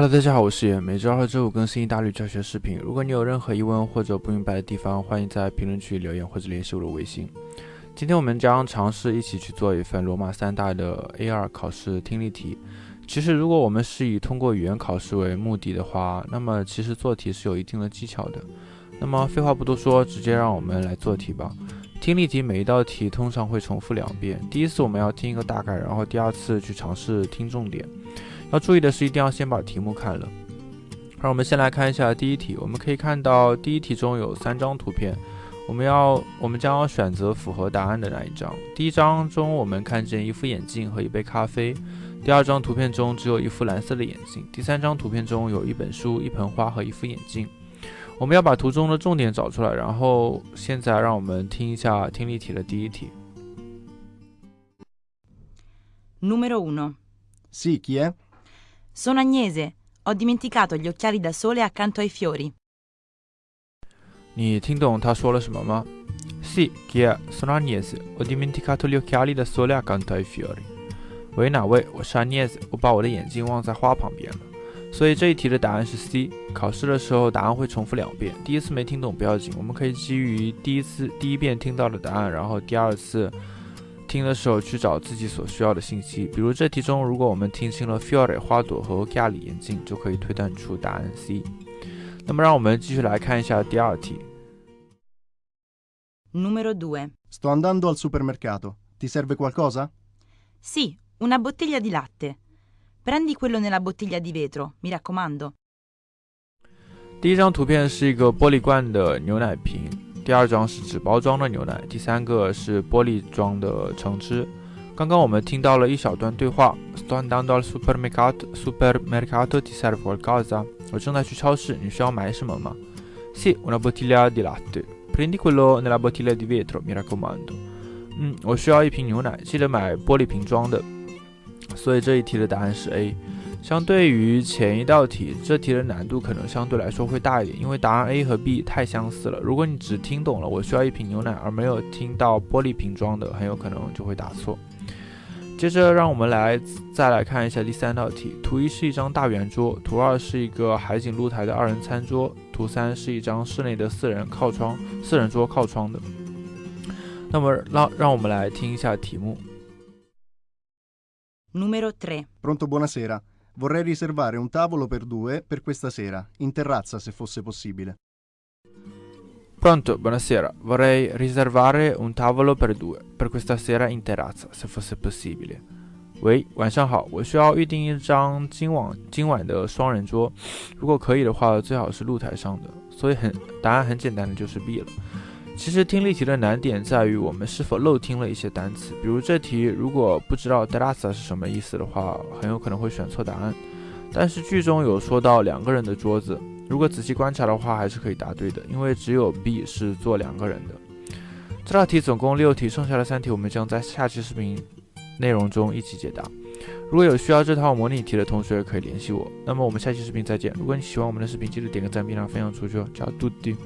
Hello，大家好，我是野，每周二和周五更新意大利教学视频。如果你有任何疑问或者不明白的地方，欢迎在评论区留言或者联系我的微信。今天我们将尝试一起去做一份罗马三大的 A2 考试听力题。其实，如果我们是以通过语言考试为目的的话，那么其实做题是有一定的技巧的。那么废话不多说，直接让我们来做题吧。听力题每一道题通常会重复两遍，第一次我们要听一个大概，然后第二次去尝试听重点。要注意的是，一定要先把题目看了。让我们先来看一下第一题。我们可以看到第一题中有三张图片，我们要我们将要选择符合答案的那一张。第一张中我们看见一副眼镜和一杯咖啡。第二张图片中只有一副蓝色的眼镜。第三张图片中有一本书、一盆花和一副眼镜。我们要把图中的重点找出来。然后现在让我们听一下听力题的第一题。Numero uno. Sì, chi è? Sono Agnese. Ho dimenticato gli occhiali da sole accanto ai fiori. 你听懂他说了什么吗？Sì, chi è? Sono Agnese. Ho dimenticato gli occhiali da sole accanto ai fiori. 喂，哪位？我是 Agnese，我把我的眼镜忘在花旁边了。所以这一题的答案是 C。考试的时候答案会重复两遍，第一次没听懂不要紧，我们可以基于第一次第一遍听到的答案，然后第二次。听的时候去找自己所需要的信息，比如这题中，如果我们听清了 fiore 花朵和 occhiali 眼镜，就可以推断出答案 C。那么让我们继续来看一下第二题。Numero due. Sto andando al supermercato. Ti serve qualcosa? Sì, una bottiglia di latte. Prendi quello nella bottiglia di vetro, mi raccomando. 第一张图片是一个玻璃罐的牛奶瓶，第二张是纸包装的牛奶，第三个是玻璃装的橙汁。刚刚我们听到了一小段对话：Sto andando al supermercato. Supermercato ti serve qualcosa? 我正在去超市，你需要买什么吗？Sì, una bottiglia di latte. Prendi quello nella bottiglia di vetro, mi raccomando. 嗯，我需要一瓶牛奶，记得买玻璃瓶装的。 所以这一题的答案是 A。相对于前一道题，这题的难度可能相对来说会大一点，因为答案 A 和 B 太相似了。如果你只听懂了我需要一瓶牛奶，而没有听到玻璃瓶装的，很有可能就会答错。接着，让我们来再来看一下第三道题。图一是一张大圆桌，图二是一个海景露台的二人餐桌，图三是一张室内的四人靠窗、四人桌靠窗的。那么，让让我们来听一下题目。Numero 3. Pronto, buonasera. Vorrei riservare un tavolo per due per questa sera, in terrazza se fosse possibile. Pronto, buonasera. Vorrei riservare un tavolo per due per questa sera in terrazza, se fosse possibile. 喂，晚上好，我需要预订一张今晚今晚的双人桌，如果可以的话，最好是露台上的。所以很答案很简单的就是 B 了。 其实听力题的难点在于我们是否漏听了一些单词，比如这题如果不知道 terrazza 是什么意思的话，很有可能会选错答案。但是句中有说到两个人的桌子，如果仔细观察的话，还是可以答对的，因为只有 B 是坐两个人的。这道题总共六题，剩下的三题我们将在下期视频内容中一起解答。如果有需要这套模拟题的同学，可以联系我。那么我们下期视频再见。如果你喜欢我们的视频，记得点个赞并让分享出去哦。加嘟滴。